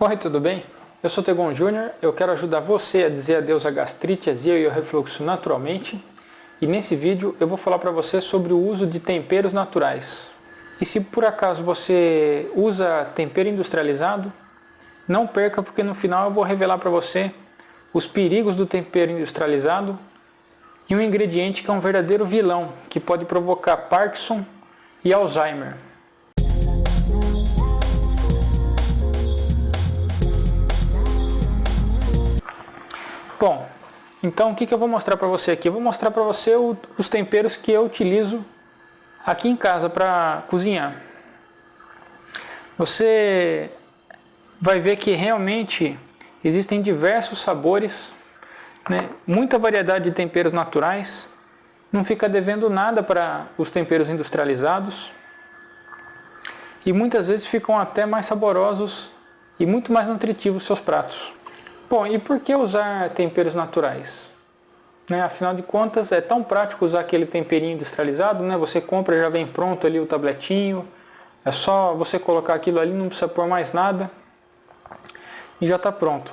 Oi, tudo bem? Eu sou Tegon Júnior, eu quero ajudar você a dizer adeus à gastrite, azia e ao refluxo naturalmente. E nesse vídeo eu vou falar para você sobre o uso de temperos naturais. E se por acaso você usa tempero industrializado, não perca porque no final eu vou revelar para você os perigos do tempero industrializado e um ingrediente que é um verdadeiro vilão, que pode provocar Parkinson e Alzheimer. Bom, então o que, que eu vou mostrar para você aqui? Eu vou mostrar para você o, os temperos que eu utilizo aqui em casa para cozinhar. Você vai ver que realmente existem diversos sabores, né? muita variedade de temperos naturais, não fica devendo nada para os temperos industrializados e muitas vezes ficam até mais saborosos e muito mais nutritivos seus pratos. Bom, e por que usar temperos naturais? Né, afinal de contas, é tão prático usar aquele temperinho industrializado, né? Você compra já vem pronto ali o tabletinho, é só você colocar aquilo ali, não precisa pôr mais nada e já está pronto.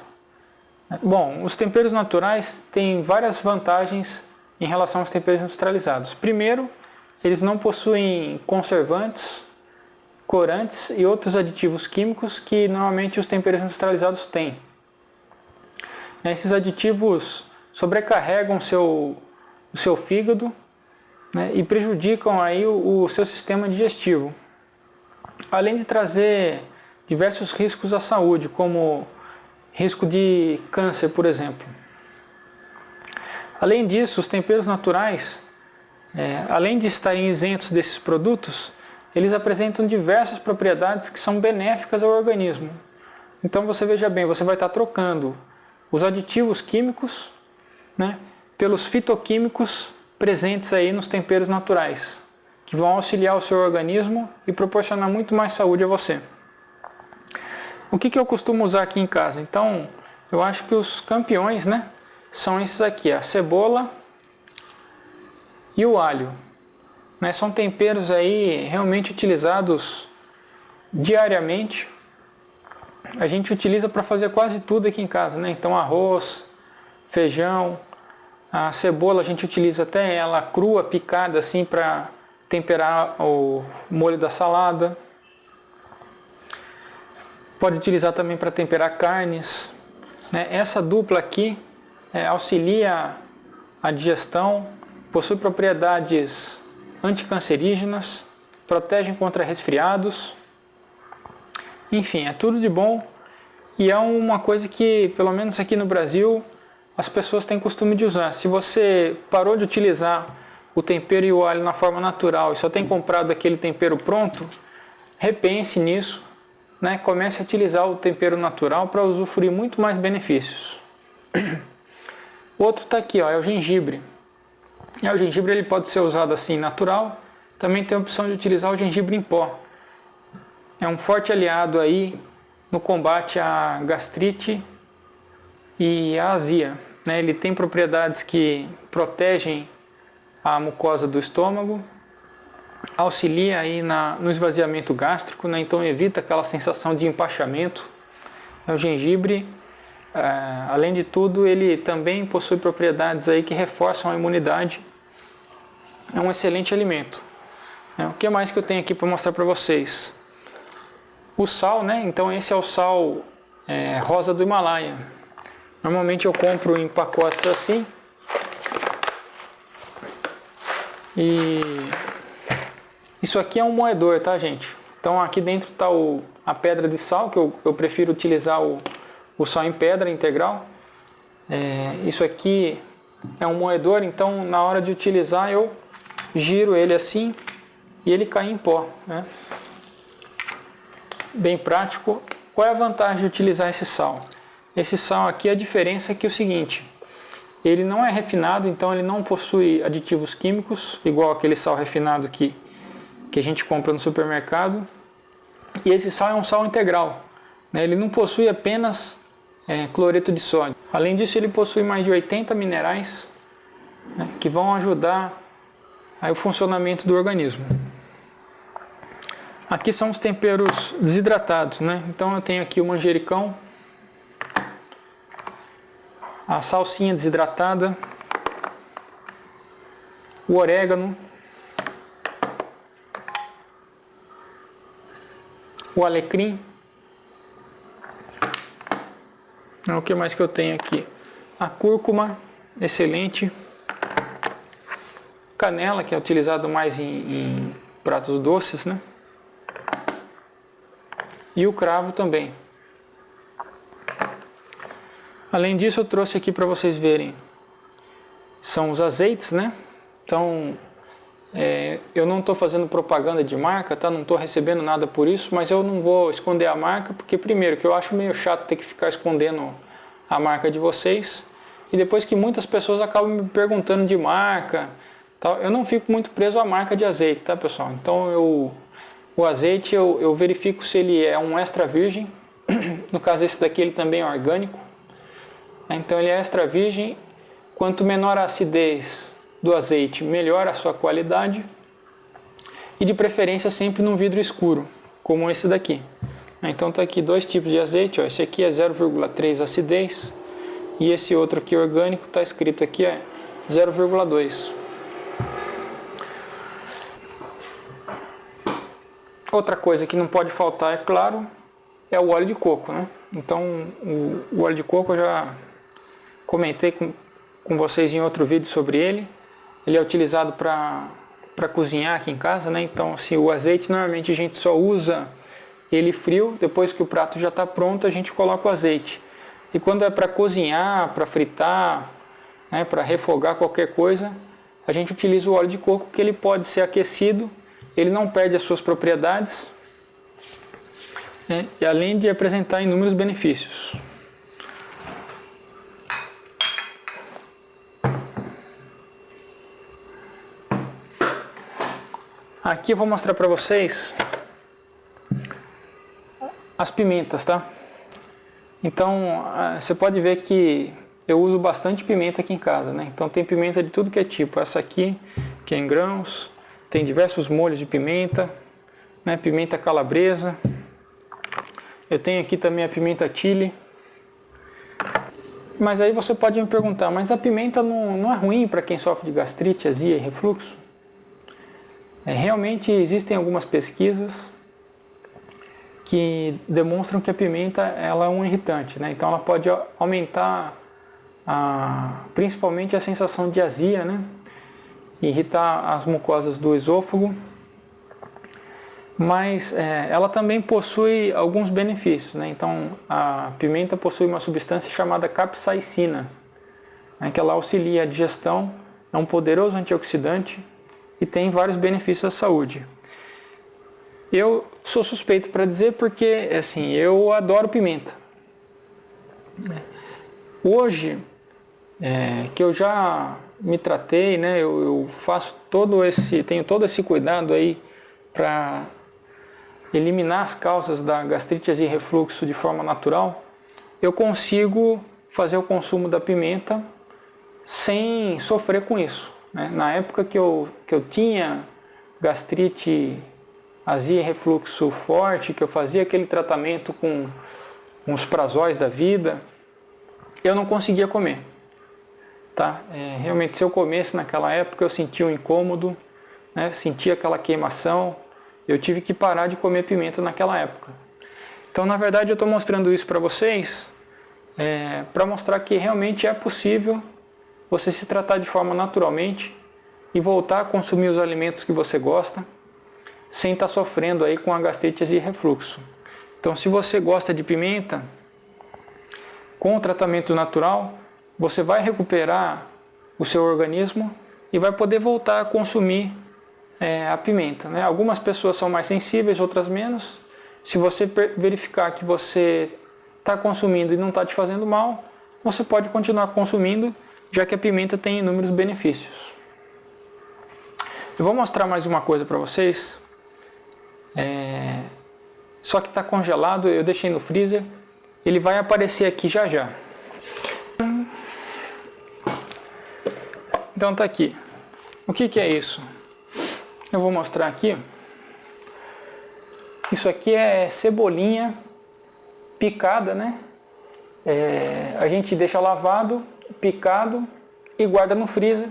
Bom, os temperos naturais têm várias vantagens em relação aos temperos industrializados. Primeiro, eles não possuem conservantes, corantes e outros aditivos químicos que normalmente os temperos industrializados têm. Esses aditivos sobrecarregam seu, o seu fígado né, e prejudicam aí o, o seu sistema digestivo. Além de trazer diversos riscos à saúde, como risco de câncer, por exemplo. Além disso, os temperos naturais, é, além de estarem isentos desses produtos, eles apresentam diversas propriedades que são benéficas ao organismo. Então você veja bem, você vai estar trocando os aditivos químicos né, pelos fitoquímicos presentes aí nos temperos naturais, que vão auxiliar o seu organismo e proporcionar muito mais saúde a você. O que, que eu costumo usar aqui em casa? Então, eu acho que os campeões né, são esses aqui, a cebola e o alho. Né, são temperos aí realmente utilizados diariamente a gente utiliza para fazer quase tudo aqui em casa, né? Então arroz, feijão, a cebola a gente utiliza até ela crua, picada assim para temperar o molho da salada. Pode utilizar também para temperar carnes. Né? Essa dupla aqui é, auxilia a digestão, possui propriedades anticancerígenas, protegem contra resfriados enfim, é tudo de bom e é uma coisa que, pelo menos aqui no Brasil, as pessoas têm costume de usar. Se você parou de utilizar o tempero e o alho na forma natural e só tem comprado aquele tempero pronto, repense nisso, né? comece a utilizar o tempero natural para usufruir muito mais benefícios. O outro está aqui, ó, é o gengibre. E o gengibre ele pode ser usado assim natural, também tem a opção de utilizar o gengibre em pó é um forte aliado aí no combate à gastrite e à azia. Né? Ele tem propriedades que protegem a mucosa do estômago, auxilia aí na, no esvaziamento gástrico, né? então evita aquela sensação de empachamento. O gengibre, é, além de tudo, ele também possui propriedades aí que reforçam a imunidade. É um excelente alimento. É, o que mais que eu tenho aqui para mostrar para vocês? O sal, né? Então esse é o sal é, rosa do Himalaia. Normalmente eu compro em pacotes assim. E isso aqui é um moedor, tá gente? Então aqui dentro está a pedra de sal, que eu, eu prefiro utilizar o, o sal em pedra integral. É, isso aqui é um moedor, então na hora de utilizar eu giro ele assim e ele cai em pó. Né? Bem prático. Qual é a vantagem de utilizar esse sal? Esse sal aqui, a diferença é que é o seguinte, ele não é refinado, então ele não possui aditivos químicos, igual aquele sal refinado que, que a gente compra no supermercado. E esse sal é um sal integral, né? ele não possui apenas é, cloreto de sódio. Além disso, ele possui mais de 80 minerais né, que vão ajudar aí, o funcionamento do organismo. Aqui são os temperos desidratados, né? Então eu tenho aqui o manjericão, a salsinha desidratada, o orégano, o alecrim. O que mais que eu tenho aqui? A cúrcuma, excelente. Canela, que é utilizado mais em, em pratos doces, né? E o cravo também. Além disso, eu trouxe aqui para vocês verem. São os azeites, né? Então, é, eu não estou fazendo propaganda de marca, tá? Não estou recebendo nada por isso, mas eu não vou esconder a marca, porque primeiro, que eu acho meio chato ter que ficar escondendo a marca de vocês. E depois que muitas pessoas acabam me perguntando de marca, tal, eu não fico muito preso à marca de azeite, tá pessoal? Então eu, o azeite eu, eu verifico se ele é um extra virgem, no caso esse daqui ele também é orgânico. Então ele é extra virgem, quanto menor a acidez do azeite, melhor a sua qualidade. E de preferência sempre num vidro escuro, como esse daqui. Então tá aqui dois tipos de azeite, ó. esse aqui é 0,3 acidez e esse outro aqui orgânico está escrito aqui é 0,2. Outra coisa que não pode faltar, é claro, é o óleo de coco. Né? Então o, o óleo de coco eu já comentei com, com vocês em outro vídeo sobre ele. Ele é utilizado para cozinhar aqui em casa, né? Então assim, o azeite normalmente a gente só usa ele frio, depois que o prato já está pronto a gente coloca o azeite. E quando é para cozinhar, para fritar, né, para refogar qualquer coisa, a gente utiliza o óleo de coco que ele pode ser aquecido, ele não perde as suas propriedades, né, e além de apresentar inúmeros benefícios. Aqui eu vou mostrar para vocês as pimentas, tá? Então, ah, você pode ver que eu uso bastante pimenta aqui em casa, né? Então tem pimenta de tudo que é tipo. Essa aqui, que é em grãos, tem diversos molhos de pimenta, né? Pimenta calabresa. Eu tenho aqui também a pimenta chile. Mas aí você pode me perguntar, mas a pimenta não, não é ruim para quem sofre de gastrite, azia e refluxo? É, realmente existem algumas pesquisas que demonstram que a pimenta ela é um irritante, né? então ela pode aumentar a, principalmente a sensação de azia, né? Irritar as mucosas do esôfago, mas é, ela também possui alguns benefícios. Né? Então a pimenta possui uma substância chamada capsaicina, né? que ela auxilia a digestão, é um poderoso antioxidante, e tem vários benefícios à saúde. Eu sou suspeito para dizer porque, assim, eu adoro pimenta. Hoje, é, que eu já me tratei, né, eu, eu, faço todo esse, tenho todo esse cuidado aí para eliminar as causas da gastrite e refluxo de forma natural, eu consigo fazer o consumo da pimenta sem sofrer com isso. Né? Na época que eu, que eu tinha gastrite, azia e refluxo forte, que eu fazia aquele tratamento com uns prazóis da vida, eu não conseguia comer. Tá? É, realmente, se eu comesse naquela época, eu sentia um incômodo, né? sentia aquela queimação, eu tive que parar de comer pimenta naquela época. Então, na verdade, eu estou mostrando isso para vocês, é, para mostrar que realmente é possível você se tratar de forma naturalmente e voltar a consumir os alimentos que você gosta, sem estar tá sofrendo aí com a gastrite e refluxo. Então se você gosta de pimenta, com o tratamento natural, você vai recuperar o seu organismo e vai poder voltar a consumir é, a pimenta. Né? Algumas pessoas são mais sensíveis, outras menos. Se você verificar que você está consumindo e não está te fazendo mal, você pode continuar consumindo já que a pimenta tem inúmeros benefícios. Eu vou mostrar mais uma coisa para vocês. É... Só que está congelado, eu deixei no freezer. Ele vai aparecer aqui já já. Então está aqui. O que, que é isso? Eu vou mostrar aqui. Isso aqui é cebolinha picada, né? É, a gente deixa lavado, picado e guarda no freezer.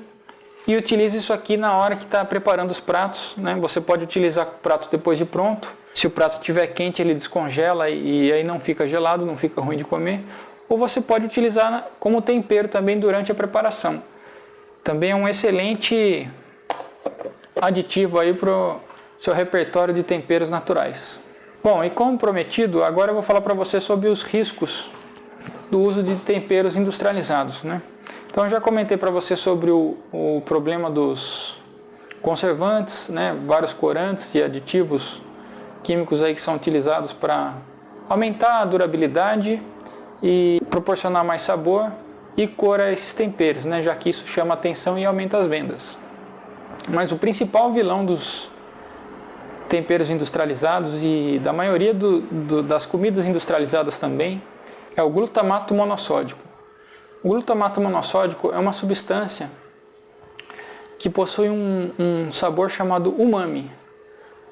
E utiliza isso aqui na hora que está preparando os pratos. Né? Você pode utilizar o prato depois de pronto. Se o prato estiver quente, ele descongela e aí não fica gelado, não fica ruim de comer. Ou você pode utilizar como tempero também durante a preparação. Também é um excelente aditivo aí para o seu repertório de temperos naturais. Bom, e como prometido, agora eu vou falar para você sobre os riscos do uso de temperos industrializados. Né? Então eu já comentei para você sobre o, o, problema dos conservantes, né? vários corantes e aditivos químicos aí que são utilizados para aumentar a durabilidade e proporcionar mais sabor e cor a esses temperos, né? já que isso chama atenção e aumenta as vendas. Mas o principal vilão dos temperos industrializados e da maioria do, do, das comidas industrializadas também é o glutamato monossódico. O glutamato monossódico é uma substância que possui um, um sabor chamado umami.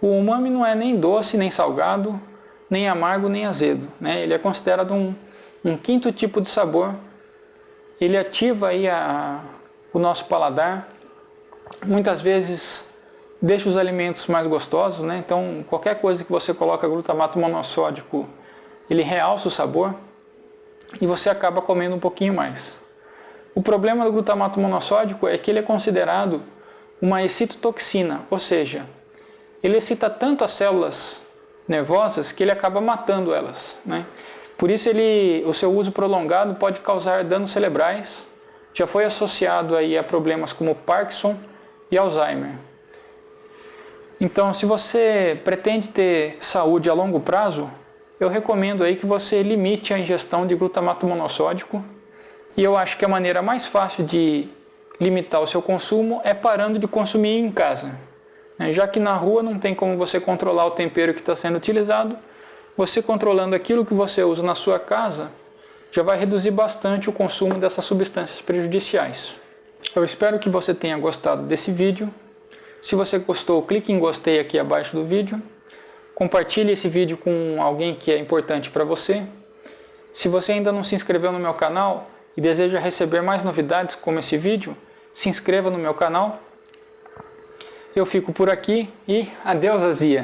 O umami não é nem doce, nem salgado, nem amargo, nem azedo. Né? Ele é considerado um, um quinto tipo de sabor. Ele ativa aí a, o nosso paladar muitas vezes deixa os alimentos mais gostosos, né? então qualquer coisa que você coloca glutamato monossódico, ele realça o sabor e você acaba comendo um pouquinho mais. O problema do glutamato monossódico é que ele é considerado uma excitotoxina, ou seja, ele excita tanto as células nervosas que ele acaba matando elas. Né? Por isso ele, o seu uso prolongado pode causar danos cerebrais, já foi associado aí a problemas como Parkinson, e Alzheimer. Então, se você pretende ter saúde a longo prazo, eu recomendo aí que você limite a ingestão de glutamato monossódico. E eu acho que a maneira mais fácil de limitar o seu consumo é parando de consumir em casa. Né? Já que na rua não tem como você controlar o tempero que está sendo utilizado, você controlando aquilo que você usa na sua casa, já vai reduzir bastante o consumo dessas substâncias prejudiciais. Eu espero que você tenha gostado desse vídeo. Se você gostou, clique em gostei aqui abaixo do vídeo. Compartilhe esse vídeo com alguém que é importante para você. Se você ainda não se inscreveu no meu canal e deseja receber mais novidades como esse vídeo, se inscreva no meu canal. Eu fico por aqui e adeus Azia!